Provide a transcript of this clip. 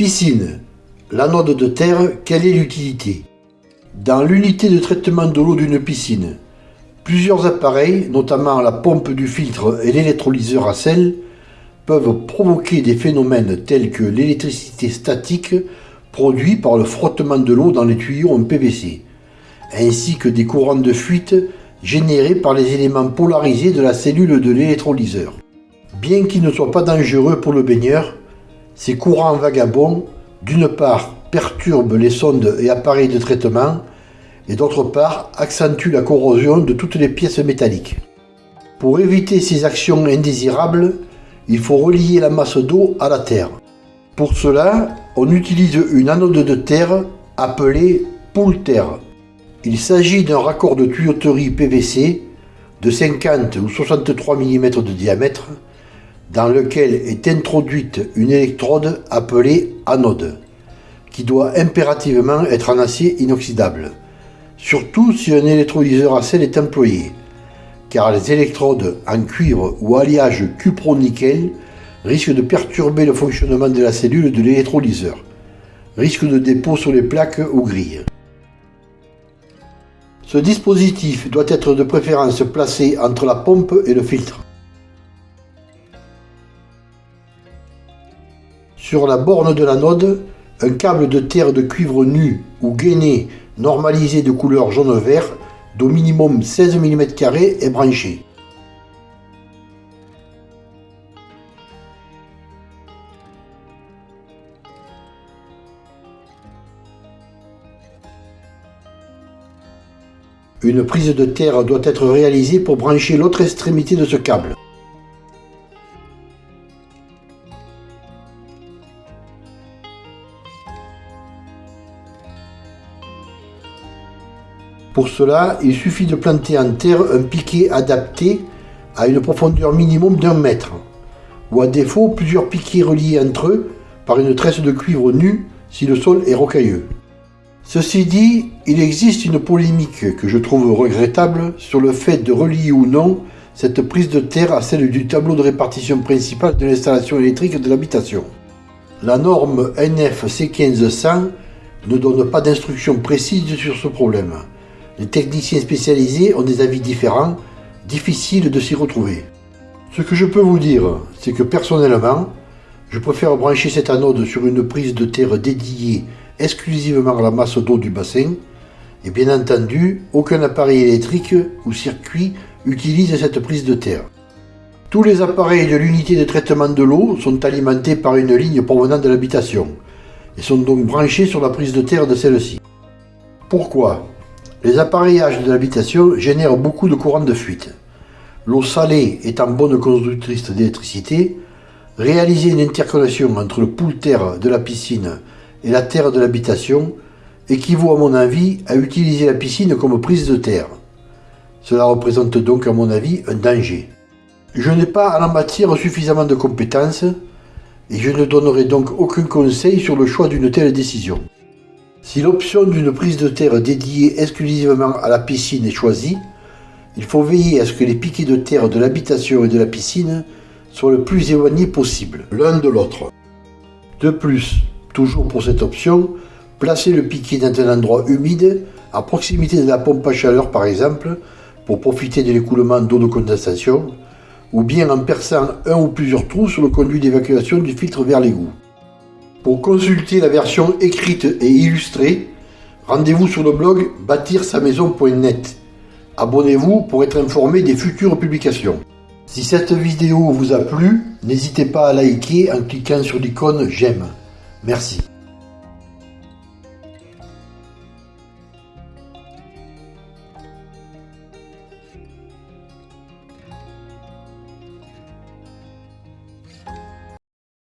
Piscine. L'anode de terre, quelle est l'utilité? Dans l'unité de traitement de l'eau d'une piscine, plusieurs appareils, notamment la pompe du filtre et l'électrolyseur à sel, peuvent provoquer des phénomènes tels que l'électricité statique produite par le frottement de l'eau dans les tuyaux en PVC, ainsi que des courants de fuite générés par les éléments polarisés de la cellule de l'électrolyseur. Bien qu'ils ne soient pas dangereux pour le baigneur, ces courants vagabonds, d'une part, perturbent les sondes et appareils de traitement, et d'autre part, accentuent la corrosion de toutes les pièces métalliques. Pour éviter ces actions indésirables, il faut relier la masse d'eau à la terre. Pour cela, on utilise une anode de terre appelée poule terre. Il s'agit d'un raccord de tuyauterie PVC de 50 ou 63 mm de diamètre dans lequel est introduite une électrode appelée anode, qui doit impérativement être en acier inoxydable, surtout si un électrolyseur à sel est employé, car les électrodes en cuivre ou alliage cupro-nickel risquent de perturber le fonctionnement de la cellule de l'électrolyseur, risque de dépôt sur les plaques ou grilles. Ce dispositif doit être de préférence placé entre la pompe et le filtre. Sur la borne de l'anode, un câble de terre de cuivre nu ou gainé normalisé de couleur jaune-vert d'au minimum 16 mm est branché. Une prise de terre doit être réalisée pour brancher l'autre extrémité de ce câble. Pour cela, il suffit de planter en terre un piquet adapté à une profondeur minimum d'un mètre, ou à défaut plusieurs piquets reliés entre eux par une tresse de cuivre nue si le sol est rocailleux. Ceci dit, il existe une polémique que je trouve regrettable sur le fait de relier ou non cette prise de terre à celle du tableau de répartition principal de l'installation électrique de l'habitation. La norme NF C1500 ne donne pas d'instructions précises sur ce problème. Les techniciens spécialisés ont des avis différents, difficiles de s'y retrouver. Ce que je peux vous dire, c'est que personnellement, je préfère brancher cette anode sur une prise de terre dédiée exclusivement à la masse d'eau du bassin, et bien entendu, aucun appareil électrique ou circuit utilise cette prise de terre. Tous les appareils de l'unité de traitement de l'eau sont alimentés par une ligne provenant de l'habitation, et sont donc branchés sur la prise de terre de celle-ci. Pourquoi? Les appareillages de l'habitation génèrent beaucoup de courants de fuite. L'eau salée étant bonne conductrice d'électricité, réaliser une interconnexion entre le pool terre de la piscine et la terre de l'habitation équivaut à mon avis à utiliser la piscine comme prise de terre. Cela représente donc à mon avis un danger. Je n'ai pas à la matière suffisamment de compétences et je ne donnerai donc aucun conseil sur le choix d'une telle décision. Si l'option d'une prise de terre dédiée exclusivement à la piscine est choisie, il faut veiller à ce que les piquets de terre de l'habitation et de la piscine soient le plus éloignés possible l'un de l'autre. De plus, toujours pour cette option, placez le piquet dans un endroit humide, à proximité de la pompe à chaleur par exemple, pour profiter de l'écoulement d'eau de condensation, ou bien en perçant un ou plusieurs trous sur le conduit d'évacuation du filtre vers l'égout. Pour consulter la version écrite et illustrée, rendez-vous sur le blog bâtir-sa-maison.net. Abonnez-vous pour être informé des futures publications. Si cette vidéo vous a plu, n'hésitez pas à liker en cliquant sur l'icône j'aime. Merci.